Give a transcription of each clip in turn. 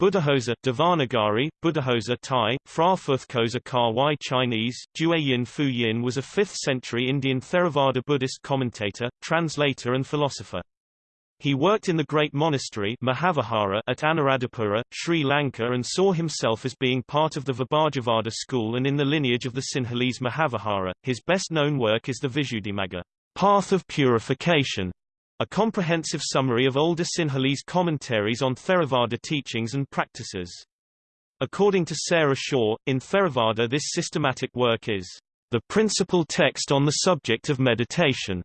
Buddhaghosa Devanagari, Buddhaghosa Thai, Phra Phuthkosa Kawai Chinese, Duayin Fu Yin was a 5th century Indian Theravada Buddhist commentator, translator and philosopher. He worked in the great monastery Mahavihara at Anuradhapura, Sri Lanka and saw himself as being part of the Vibhajavada school and in the lineage of the Sinhalese Mahavihara. His best-known work is the Visuddhimagga, Path of Purification, a comprehensive summary of older Sinhalese commentaries on Theravada teachings and practices. According to Sarah Shaw, in Theravada this systematic work is the principal text on the subject of meditation.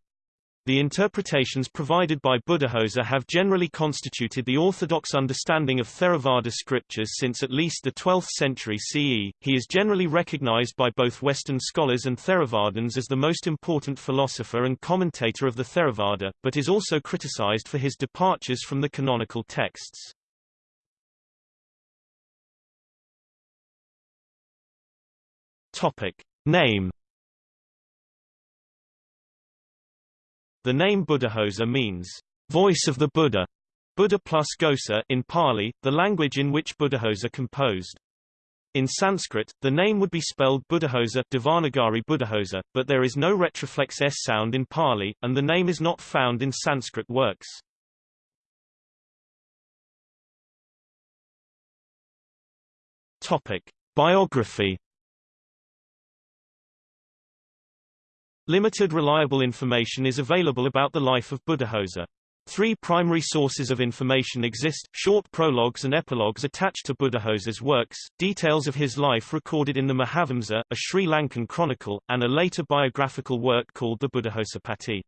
The interpretations provided by Buddhaghosa have generally constituted the orthodox understanding of Theravada scriptures since at least the 12th century CE. He is generally recognized by both Western scholars and Theravadins as the most important philosopher and commentator of the Theravada, but is also criticized for his departures from the canonical texts. Topic: Name The name Buddhaghosa means, voice of the Buddha, Buddha plus ghosa in Pali, the language in which Buddhaghosa composed. In Sanskrit, the name would be spelled Buddhaghosa Devanagari Buddhaghosa, but there is no retroflex s sound in Pali, and the name is not found in Sanskrit works. Topic. Biography Limited reliable information is available about the life of Buddhaghosa. Three primary sources of information exist, short prologues and epilogues attached to Buddhaghosa's works, details of his life recorded in the Mahavamsa, a Sri Lankan chronicle, and a later biographical work called the Buddhaghosapatti.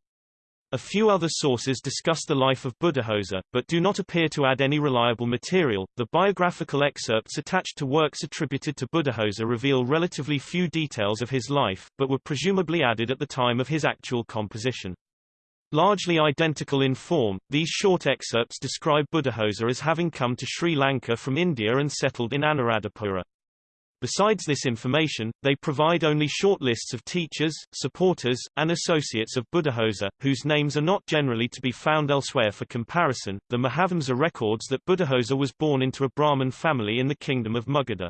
A few other sources discuss the life of Buddhaghosa, but do not appear to add any reliable material. The biographical excerpts attached to works attributed to Buddhaghosa reveal relatively few details of his life, but were presumably added at the time of his actual composition. Largely identical in form, these short excerpts describe Buddhaghosa as having come to Sri Lanka from India and settled in Anuradhapura. Besides this information, they provide only short lists of teachers, supporters, and associates of Buddhaghosa, whose names are not generally to be found elsewhere for comparison. The Mahavamsa records that Buddhaghosa was born into a Brahmin family in the kingdom of Magadha.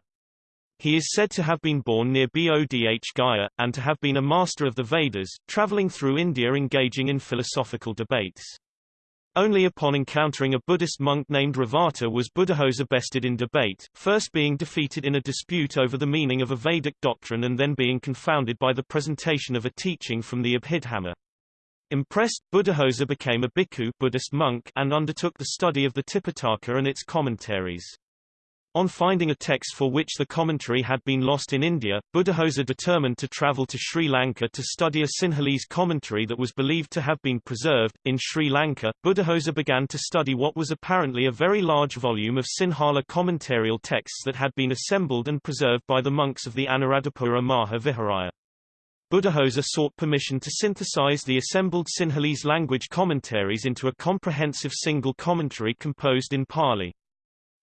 He is said to have been born near Bodh Gaya, and to have been a master of the Vedas, traveling through India engaging in philosophical debates. Only upon encountering a Buddhist monk named Revata was Buddhaghosa bested in debate, first being defeated in a dispute over the meaning of a Vedic doctrine and then being confounded by the presentation of a teaching from the Abhidhamma. Impressed, Buddhaghosa became a bhikkhu Buddhist monk and undertook the study of the Tipitaka and its commentaries. On finding a text for which the commentary had been lost in India, Buddhaghosa determined to travel to Sri Lanka to study a Sinhalese commentary that was believed to have been preserved. In Sri Lanka, Buddhaghosa began to study what was apparently a very large volume of Sinhala commentarial texts that had been assembled and preserved by the monks of the Anuradhapura Maha Viharaya. Buddhaghosa sought permission to synthesize the assembled Sinhalese language commentaries into a comprehensive single commentary composed in Pali.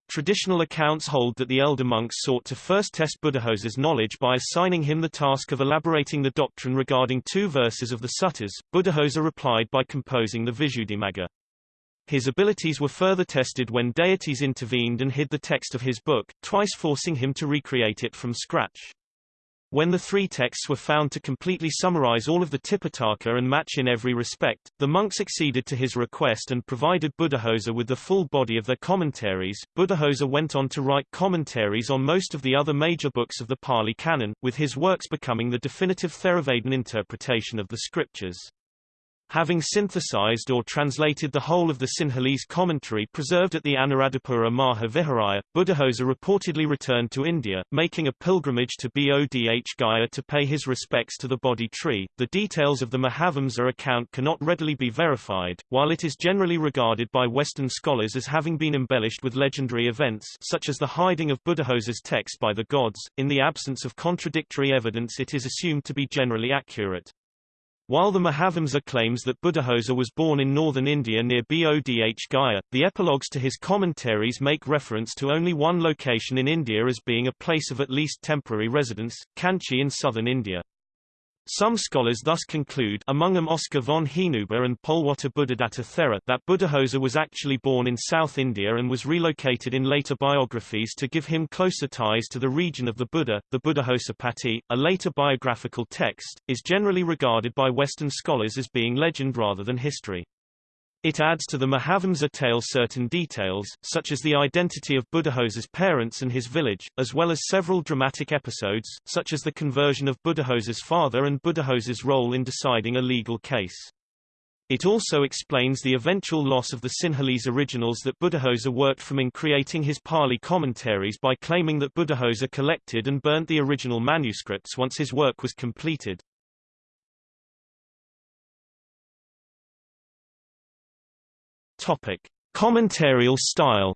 Traditional accounts hold that the elder monks sought to first test Buddhaghosa's knowledge by assigning him the task of elaborating the doctrine regarding two verses of the suttas. Buddhaghosa replied by composing the Visuddhimagga. His abilities were further tested when deities intervened and hid the text of his book, twice forcing him to recreate it from scratch. When the three texts were found to completely summarize all of the Tipitaka and match in every respect, the monks acceded to his request and provided Buddhaghosa with the full body of their commentaries. Buddhaghosa went on to write commentaries on most of the other major books of the Pali Canon, with his works becoming the definitive Theravadan interpretation of the scriptures. Having synthesized or translated the whole of the Sinhalese commentary preserved at the Anuradhapura Maha Viharaya, Buddhaghosa reportedly returned to India, making a pilgrimage to Bodh Gaya to pay his respects to the Bodhi tree. The details of the Mahavamsa account cannot readily be verified, while it is generally regarded by Western scholars as having been embellished with legendary events such as the hiding of Buddhaghosa's text by the gods. In the absence of contradictory evidence it is assumed to be generally accurate. While the Mahavamsa claims that Buddhaghosa was born in northern India near Bodh Gaya, the epilogues to his commentaries make reference to only one location in India as being a place of at least temporary residence, Kanchi in southern India. Some scholars thus conclude among them Oscar von Hinüber and Polwatte Buddhadatta Thera that Buddhaghosa was actually born in South India and was relocated in later biographies to give him closer ties to the region of the Buddha. The Buddhaghosa Patti, a later biographical text, is generally regarded by Western scholars as being legend rather than history. It adds to the Mahavamsa tale certain details, such as the identity of Buddhaghosa's parents and his village, as well as several dramatic episodes, such as the conversion of Buddhaghosa's father and Buddhaghosa's role in deciding a legal case. It also explains the eventual loss of the Sinhalese originals that Buddhaghosa worked from in creating his Pali commentaries by claiming that Buddhaghosa collected and burnt the original manuscripts once his work was completed. Topic: Commentarial style.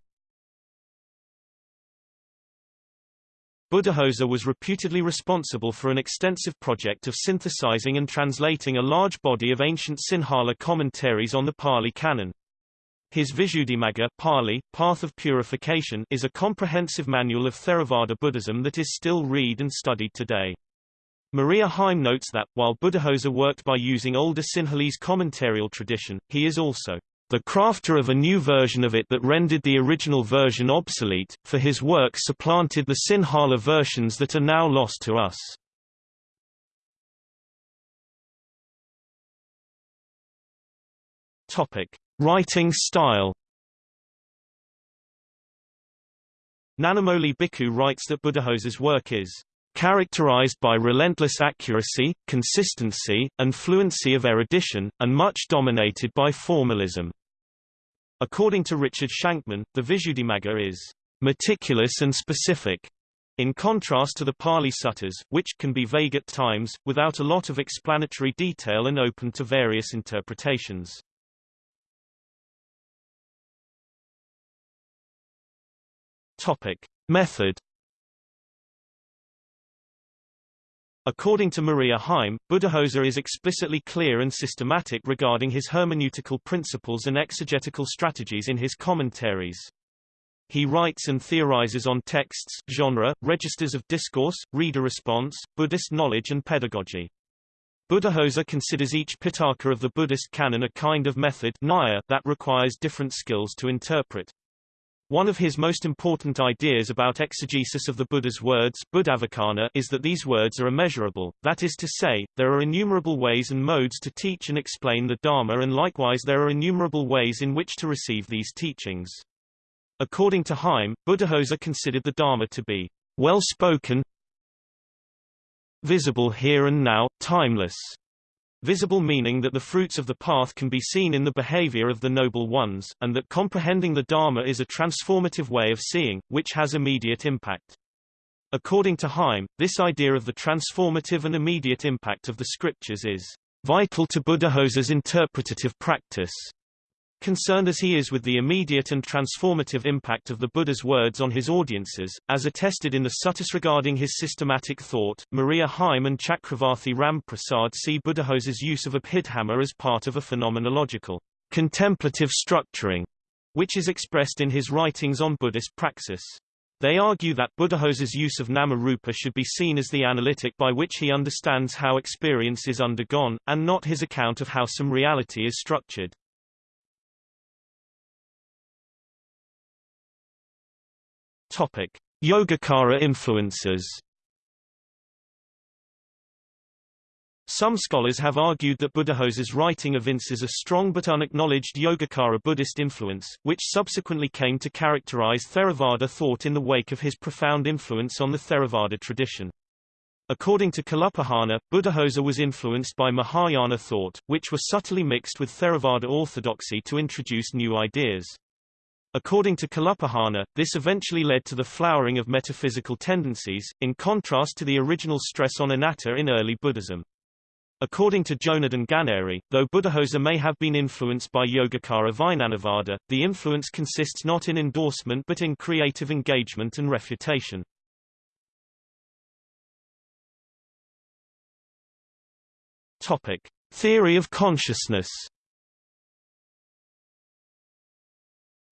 Buddhaghosa was reputedly responsible for an extensive project of synthesizing and translating a large body of ancient Sinhala commentaries on the Pali Canon. His Visuddhimagga Pali, Path of Purification is a comprehensive manual of Theravada Buddhism that is still read and studied today. Maria Heim notes that, while Buddhaghosa worked by using older Sinhalese commentarial tradition, he is also the crafter of a new version of it that rendered the original version obsolete, for his work supplanted the Sinhala versions that are now lost to us. Writing style. Nanamoli Bhikkhu writes that Buddhaghosa's work is characterized by relentless accuracy, consistency, and fluency of erudition, and much dominated by formalism. According to Richard Shankman, the Visuddhimagga is meticulous and specific, in contrast to the Pali suttas, which can be vague at times, without a lot of explanatory detail and open to various interpretations. Topic. Method According to Maria Heim, Buddhaghosa is explicitly clear and systematic regarding his hermeneutical principles and exegetical strategies in his commentaries. He writes and theorizes on texts, genre, registers of discourse, reader response, Buddhist knowledge and pedagogy. Buddhaghosa considers each Pitaka of the Buddhist canon a kind of method that requires different skills to interpret. One of his most important ideas about exegesis of the Buddha's words is that these words are immeasurable, that is to say, there are innumerable ways and modes to teach and explain the Dharma and likewise there are innumerable ways in which to receive these teachings. According to Heim, Buddhaghosa considered the Dharma to be well-spoken, visible here and now, timeless, Visible meaning that the fruits of the path can be seen in the behavior of the noble ones, and that comprehending the Dharma is a transformative way of seeing, which has immediate impact. According to Heim, this idea of the transformative and immediate impact of the scriptures is vital to Buddhaghosa's interpretative practice. Concerned as he is with the immediate and transformative impact of the Buddha's words on his audiences, as attested in the suttas regarding his systematic thought, Maria Heim and Chakravarthi Ramprasad see Buddhaghosa's use of a Abhidhamma as part of a phenomenological, contemplative structuring, which is expressed in his writings on Buddhist praxis. They argue that Buddhaghosa's use of nama-rupa should be seen as the analytic by which he understands how experience is undergone, and not his account of how some reality is structured. Topic: Yogacara influences. Some scholars have argued that Buddhaghosa's writing evinces a strong but unacknowledged Yogacara Buddhist influence, which subsequently came to characterize Theravada thought in the wake of his profound influence on the Theravada tradition. According to Kalupahana, Buddhaghosa was influenced by Mahayana thought, which was subtly mixed with Theravada orthodoxy to introduce new ideas. According to Kalupahana, this eventually led to the flowering of metaphysical tendencies, in contrast to the original stress on anatta in early Buddhism. According to Jonardon Ganeri, though Buddhaghosa may have been influenced by Yogacara Vijnanavada, the influence consists not in endorsement but in creative engagement and refutation. Topic. Theory of consciousness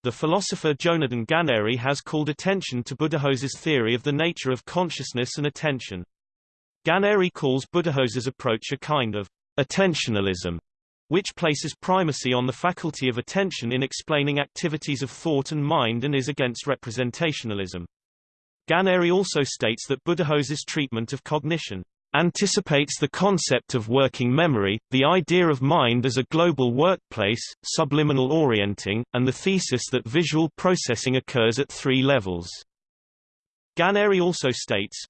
The philosopher Jonardon Ganeri has called attention to Buddhaghosa's theory of the nature of consciousness and attention. Ganeri calls Buddhaghosa's approach a kind of attentionalism, which places primacy on the faculty of attention in explaining activities of thought and mind and is against representationalism. Ganeri also states that Buddhaghosa's treatment of cognition anticipates the concept of working memory, the idea of mind as a global workplace, subliminal orienting, and the thesis that visual processing occurs at three levels. Ganeri also states,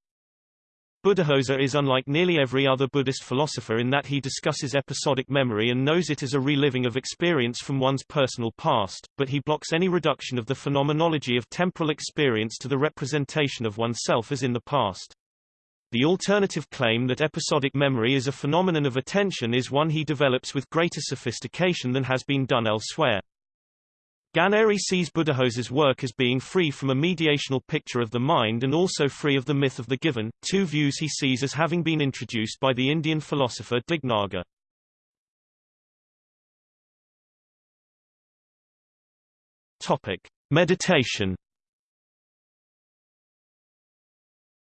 Buddhaghosa is unlike nearly every other Buddhist philosopher in that he discusses episodic memory and knows it as a reliving of experience from one's personal past, but he blocks any reduction of the phenomenology of temporal experience to the representation of oneself as in the past. The alternative claim that episodic memory is a phenomenon of attention is one he develops with greater sophistication than has been done elsewhere. Ganeri sees Buddhaghosa's work as being free from a mediational picture of the mind and also free of the myth of the given, two views he sees as having been introduced by the Indian philosopher Dignaga. Topic: Meditation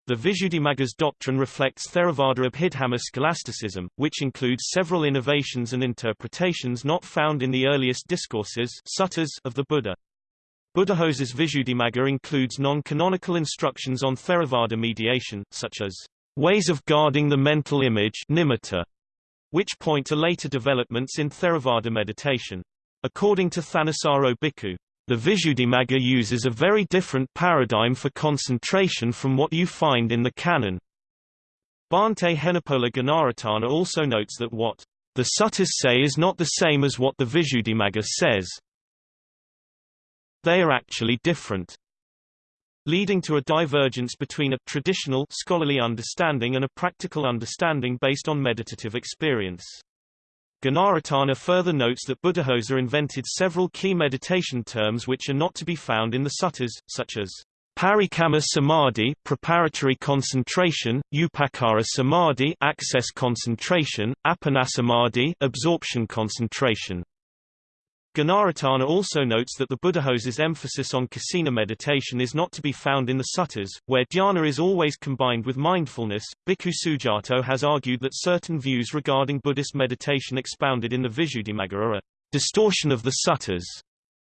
The Visuddhimagga's doctrine reflects Theravada Abhidhamma scholasticism, which includes several innovations and interpretations not found in the earliest discourses suttas of the Buddha. Buddhaghosa's Visuddhimagga includes non-canonical instructions on Theravada mediation, such as ways of guarding the mental image nimitta, which point to later developments in Theravada meditation. According to Thanissaro Bhikkhu, the Visuddhimagga uses a very different paradigm for concentration from what you find in the canon. Bhante Henepola Gunaratana also notes that what the suttas say is not the same as what the Visuddhimagga says. They are actually different leading to a divergence between a traditional scholarly understanding and a practical understanding based on meditative experience. Gunaratana further notes that Buddhaghosa invented several key meditation terms which are not to be found in the suttas, such as Parikamma Samadhi preparatory concentration, Upacara Samadhi access concentration, Appanasamadhi absorption concentration. Gunaratana also notes that the Buddhaghosa's emphasis on kasina meditation is not to be found in the suttas, where dhyana is always combined with mindfulness. Bhikkhu Sujato has argued that certain views regarding Buddhist meditation expounded in the Visuddhimagga are a distortion of the suttas,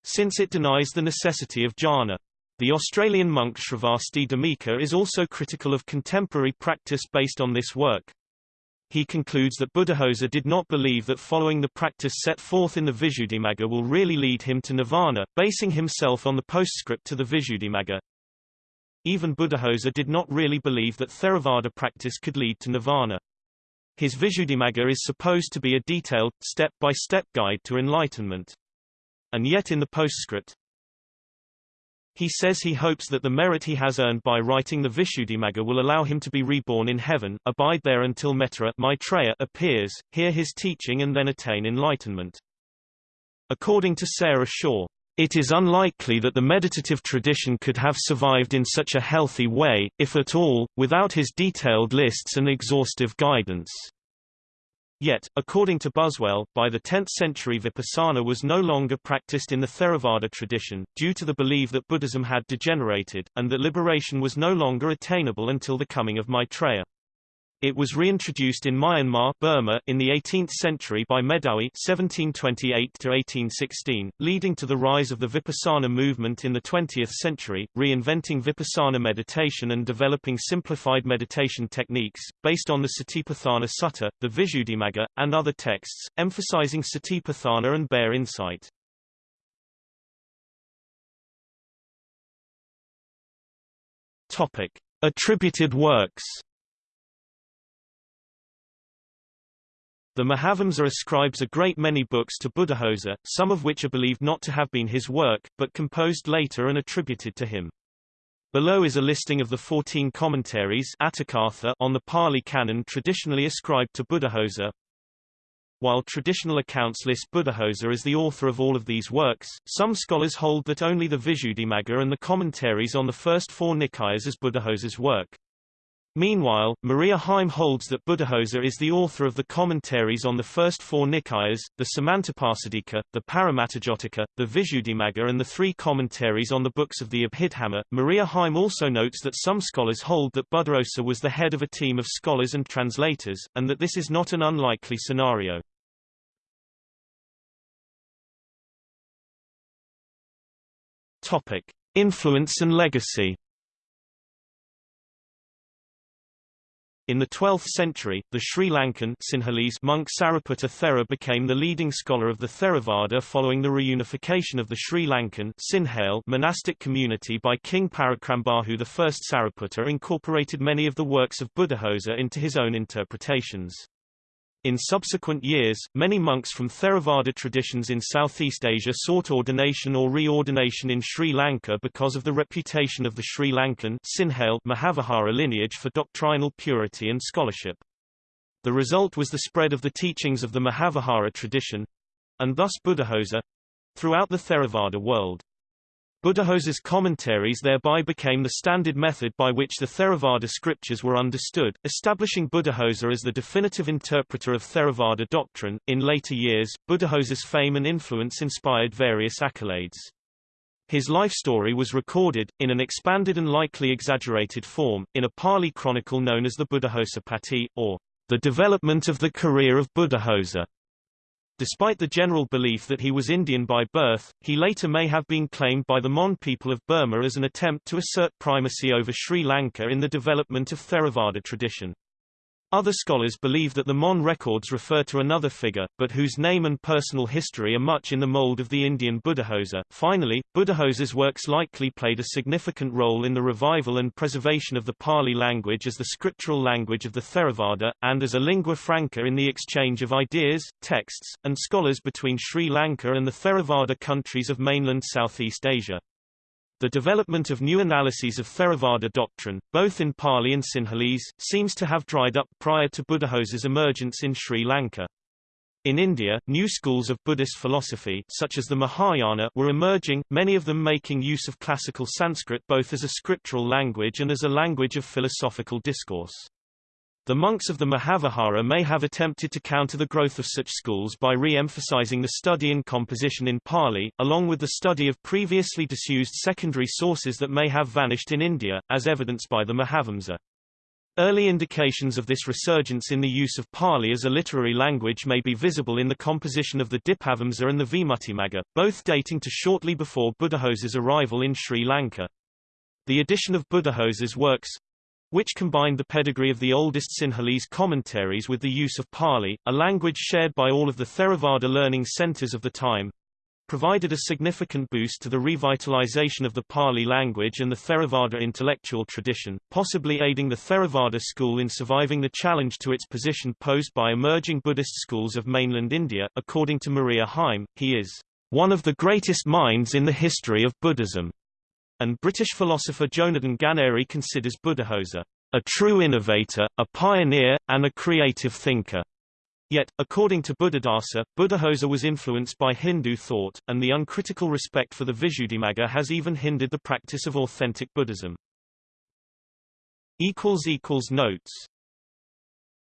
since it denies the necessity of jhana. The Australian monk Sravasti Dhammika is also critical of contemporary practice based on this work. He concludes that Buddhaghosa did not believe that following the practice set forth in the Visuddhimagga will really lead him to nirvana, basing himself on the postscript to the Visuddhimagga. Even Buddhaghosa did not really believe that Theravada practice could lead to nirvana. His Visuddhimagga is supposed to be a detailed, step-by-step -step guide to enlightenment. And yet in the postscript, he says he hopes that the merit he has earned by writing the Visuddhimagga will allow him to be reborn in heaven, abide there until Maitreya, Maitreya appears, hear his teaching and then attain enlightenment. According to Sarah Shaw, it is unlikely that the meditative tradition could have survived in such a healthy way, if at all, without his detailed lists and exhaustive guidance. Yet, according to Buswell, by the 10th century vipassana was no longer practiced in the Theravada tradition, due to the belief that Buddhism had degenerated, and that liberation was no longer attainable until the coming of Maitreya. It was reintroduced in Myanmar Burma in the 18th century by Medawi (1728–1816), leading to the rise of the Vipassana movement in the 20th century, reinventing Vipassana meditation and developing simplified meditation techniques, based on the Satipatthana Sutta, the Visuddhimagga, and other texts, emphasizing Satipatthana and bare insight. Topic. Attributed works The Mahavamsa ascribes a great many books to Buddhaghosa, some of which are believed not to have been his work, but composed later and attributed to him. Below is a listing of the 14 commentaries on the Pali Canon traditionally ascribed to Buddhaghosa. While traditional accounts list Buddhaghosa as the author of all of these works, some scholars hold that only the Visuddhimagga and the commentaries on the first four Nikayas is Buddhaghosa's work. Meanwhile, Maria Heim holds that Buddhaghosa is the author of the commentaries on the first four Nikayas, the Samantapasadika, the Paramatthajotika, the Visuddhimagga and the three commentaries on the books of the Abhidhamma. Maria Heim also notes that some scholars hold that Buddhaghosa was the head of a team of scholars and translators, and that this is not an unlikely scenario. Topic. Influence and legacy In the 12th century, the Sri Lankan Sinhalese monk Sariputta Thera became the leading scholar of the Theravada following the reunification of the Sri Lankan Sinhale monastic community by King Parakramabahu I. Sariputta incorporated many of the works of Buddhaghosa into his own interpretations. In subsequent years, many monks from Theravada traditions in Southeast Asia sought ordination or reordination in Sri Lanka because of the reputation of the Sri Lankan Sinhale Mahavihara lineage for doctrinal purity and scholarship. The result was the spread of the teachings of the Mahavihara tradition, and thus Buddhaghosa, throughout the Theravada world. Buddhaghosa's commentaries thereby became the standard method by which the Theravada scriptures were understood, establishing Buddhaghosa as the definitive interpreter of Theravada doctrine. In later years, Buddhaghosa's fame and influence inspired various accolades. His life story was recorded, in an expanded and likely exaggerated form, in a Pali chronicle known as the Buddhaghosa Patti, or the development of the career of Buddhaghosa. Despite the general belief that he was Indian by birth, he later may have been claimed by the Mon people of Burma as an attempt to assert primacy over Sri Lanka in the development of Theravada tradition. Other scholars believe that the Mon records refer to another figure, but whose name and personal history are much in the mold of the Indian Buddhaghosa. Finally, Buddhaghosa's works likely played a significant role in the revival and preservation of the Pali language as the scriptural language of the Theravada, and as a lingua franca in the exchange of ideas, texts, and scholars between Sri Lanka and the Theravada countries of mainland Southeast Asia. The development of new analyses of Theravada doctrine, both in Pali and Sinhalese, seems to have dried up prior to Buddhaghosa's emergence in Sri Lanka. In India, new schools of Buddhist philosophy such as the Mahayana were emerging, many of them making use of classical Sanskrit both as a scriptural language and as a language of philosophical discourse. The monks of the Mahavihara may have attempted to counter the growth of such schools by re-emphasizing the study and composition in Pali, along with the study of previously disused secondary sources that may have vanished in India, as evidenced by the Mahavamsa. Early indications of this resurgence in the use of Pali as a literary language may be visible in the composition of the Dipavamsa and the Vimuttimagga, both dating to shortly before Buddhaghosa's arrival in Sri Lanka. The addition of Buddhaghosa's works, which combined the pedigree of the oldest Sinhalese commentaries with the use of Pali, a language shared by all of the Theravada learning centers of the time, provided a significant boost to the revitalization of the Pali language and the Theravada intellectual tradition, possibly aiding the Theravada school in surviving the challenge to its position posed by emerging Buddhist schools of mainland India. According to Maria Heim, he is one of the greatest minds in the history of Buddhism and British philosopher Jonathan Ganeri considers Buddhaghosa a true innovator, a pioneer, and a creative thinker. Yet, according to Buddhadasa, Buddhaghosa was influenced by Hindu thought, and the uncritical respect for the Visuddhimagga has even hindered the practice of authentic Buddhism. Notes